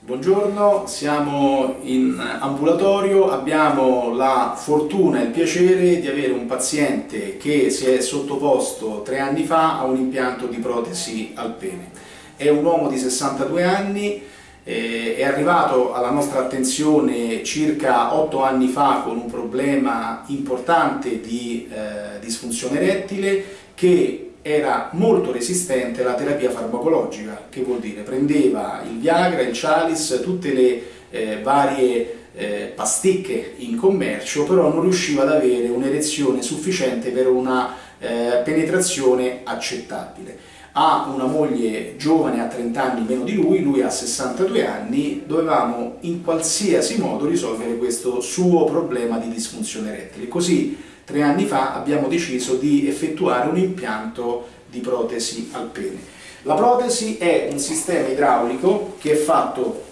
Buongiorno, siamo in ambulatorio, abbiamo la fortuna e il piacere di avere un paziente che si è sottoposto tre anni fa a un impianto di protesi al pene. È un uomo di 62 anni, eh, è arrivato alla nostra attenzione circa 8 anni fa con un problema importante di eh, disfunzione erettile che era molto resistente alla terapia farmacologica, che vuol dire prendeva il Viagra, il Chalice, tutte le eh, varie eh, pasticche in commercio, però non riusciva ad avere un'erezione sufficiente per una eh, penetrazione accettabile. Ha una moglie giovane, ha 30 anni meno di lui, lui ha 62 anni, dovevamo in qualsiasi modo risolvere questo suo problema di disfunzione erettile. Così tre anni fa abbiamo deciso di effettuare un impianto di protesi al pene. La protesi è un sistema idraulico che è fatto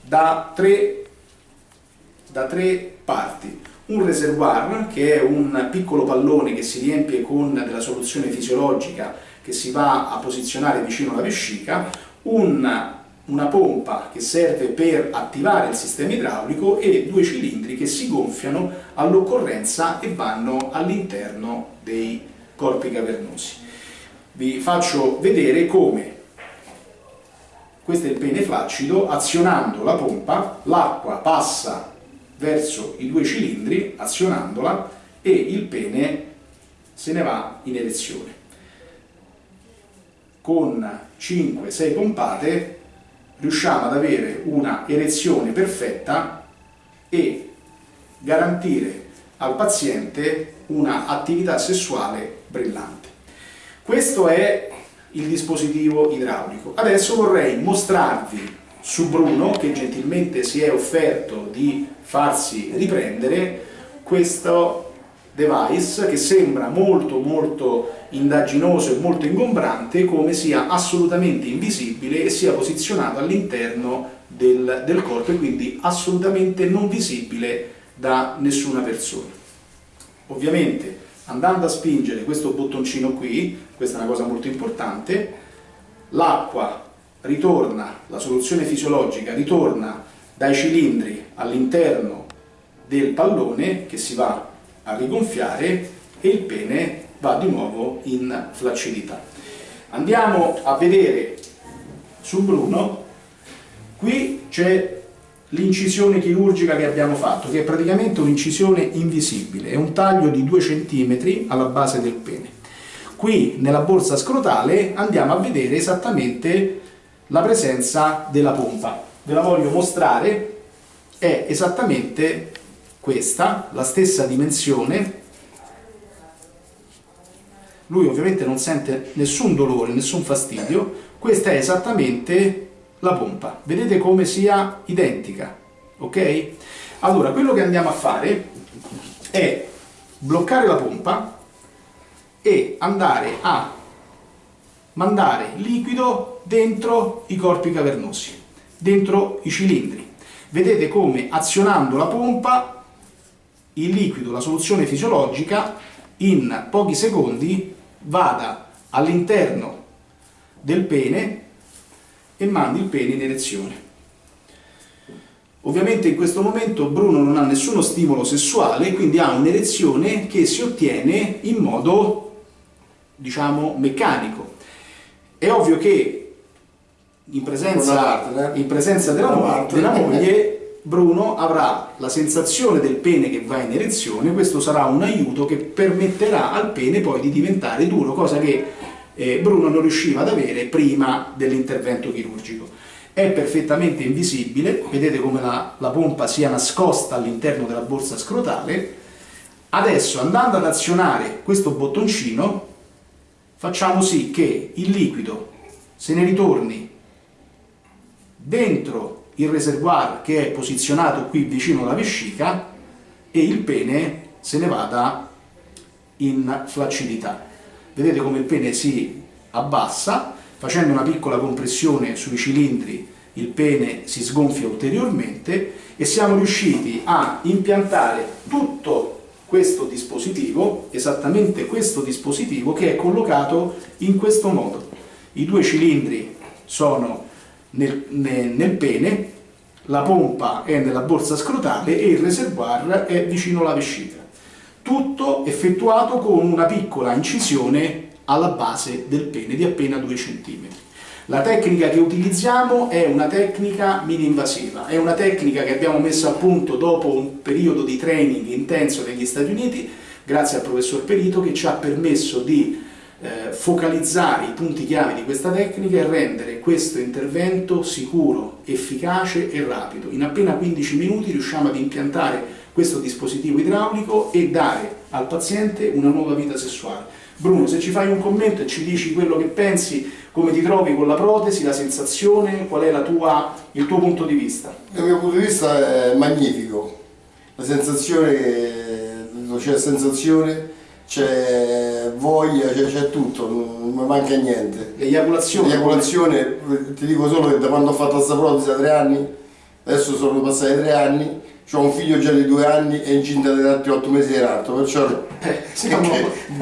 da tre, da tre parti. Un reservoir, che è un piccolo pallone che si riempie con della soluzione fisiologica che si va a posizionare vicino alla vescica, un una pompa che serve per attivare il sistema idraulico e due cilindri che si gonfiano all'occorrenza e vanno all'interno dei corpi cavernosi. Vi faccio vedere come questo è il pene flaccido, azionando la pompa l'acqua passa verso i due cilindri, azionandola e il pene se ne va in erezione. Con 5-6 pompate riusciamo ad avere una erezione perfetta e garantire al paziente una attività sessuale brillante. Questo è il dispositivo idraulico. Adesso vorrei mostrarvi su Bruno, che gentilmente si è offerto di farsi riprendere, questo device che sembra molto molto indaginoso e molto ingombrante come sia assolutamente invisibile e sia posizionato all'interno del, del corpo e quindi assolutamente non visibile da nessuna persona. Ovviamente andando a spingere questo bottoncino qui, questa è una cosa molto importante, l'acqua ritorna, la soluzione fisiologica ritorna dai cilindri all'interno del pallone che si va a rigonfiare e il pene va di nuovo in flaccidità. Andiamo a vedere su Bruno, qui c'è l'incisione chirurgica che abbiamo fatto, che è praticamente un'incisione invisibile, è un taglio di 2 cm alla base del pene. Qui nella borsa scrotale andiamo a vedere esattamente la presenza della pompa. Ve la voglio mostrare, è esattamente questa, la stessa dimensione, lui ovviamente non sente nessun dolore, nessun fastidio, questa è esattamente la pompa, vedete come sia identica, ok? Allora, quello che andiamo a fare è bloccare la pompa e andare a mandare liquido dentro i corpi cavernosi, dentro i cilindri. Vedete come azionando la pompa il liquido, la soluzione fisiologica, in pochi secondi vada all'interno del pene e mandi il pene in erezione. Ovviamente in questo momento Bruno non ha nessuno stimolo sessuale, quindi ha un'erezione che si ottiene in modo, diciamo, meccanico. È ovvio che in presenza, in presenza della, della moglie Bruno avrà la sensazione del pene che va in erezione, questo sarà un aiuto che permetterà al pene poi di diventare duro, cosa che eh, Bruno non riusciva ad avere prima dell'intervento chirurgico. È perfettamente invisibile, vedete come la, la pompa sia nascosta all'interno della borsa scrotale. Adesso andando ad azionare questo bottoncino facciamo sì che il liquido se ne ritorni dentro il reservoir che è posizionato qui vicino alla vescica e il pene se ne vada in flaccidità. Vedete come il pene si abbassa, facendo una piccola compressione sui cilindri il pene si sgonfia ulteriormente e siamo riusciti a impiantare tutto questo dispositivo, esattamente questo dispositivo che è collocato in questo modo. I due cilindri sono nel, nel, nel pene, la pompa è nella borsa scrotale e il reservoir è vicino alla vescica. Tutto effettuato con una piccola incisione alla base del pene di appena 2 cm. La tecnica che utilizziamo è una tecnica mini-invasiva, è una tecnica che abbiamo messo a punto dopo un periodo di training intenso negli Stati Uniti, grazie al professor Perito, che ci ha permesso di eh, focalizzare i punti chiave di questa tecnica e rendere questo intervento sicuro, efficace e rapido. In appena 15 minuti riusciamo ad impiantare questo dispositivo idraulico e dare al paziente una nuova vita sessuale. Bruno, se ci fai un commento e ci dici quello che pensi, come ti trovi con la protesi, la sensazione, qual è tua, il tuo punto di vista? Il mio punto di vista è magnifico, la sensazione, c'è sensazione c'è voglia, c'è tutto, non mi manca niente. L'eiaculazione? L'eiaculazione, ti dico solo che da quando ho fatto questa protesi a tre anni, adesso sono passati tre anni, ho un figlio già di due anni e incinta di altri otto mesi di l'altro, perciò eh, siamo...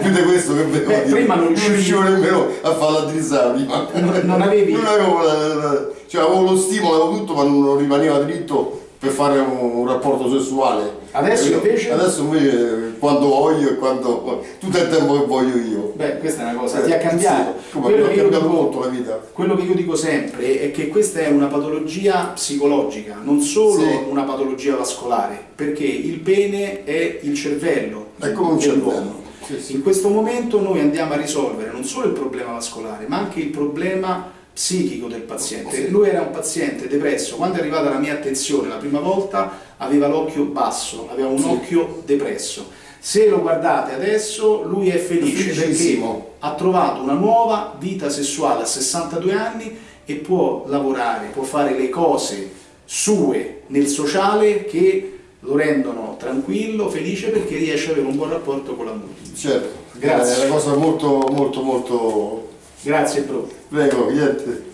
più di questo che vedevo Beh, prima non riuscivo nemmeno a farla drizzare prima. Non, non avevi... Non avevo, la, cioè, avevo lo stimolo, avevo tutto, ma non rimaneva dritto per fare un, un rapporto sessuale. Adesso invece? Adesso invece quando voglio e quando tutto il tempo che voglio io. Beh, questa è una cosa, eh, ti ha cambiato. Sì, quello ha cambiato dico, molto la vita. Quello che io dico sempre è che questa è una patologia psicologica, non solo sì. una patologia vascolare, perché il pene è il cervello. È come un cervello. In questo momento noi andiamo a risolvere non solo il problema vascolare, ma anche il problema psichico del paziente. Lui era un paziente depresso, quando è arrivata la mia attenzione la prima volta aveva l'occhio basso, aveva un sì. occhio depresso. Se lo guardate adesso lui è felice perché ha trovato una nuova vita sessuale a 62 anni e può lavorare, può fare le cose sue nel sociale che lo rendono tranquillo, felice perché riesce ad avere un buon rapporto con la moglie. Certo, grazie. È una cosa molto molto molto Grazie bro. Prego, niente.